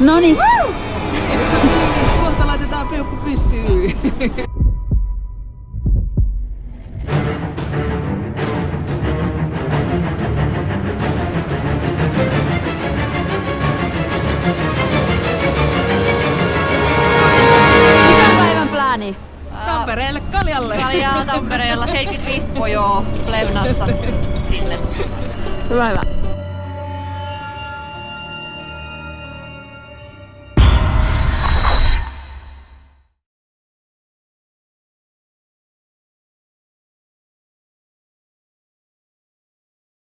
No niin. Kohta laitetaan peukku pystyyn. plääni? Tampereelle kaljalle. Kaljaa Tampereella 75 pojoa Plevnassa sinne. Hyvä, hyvä.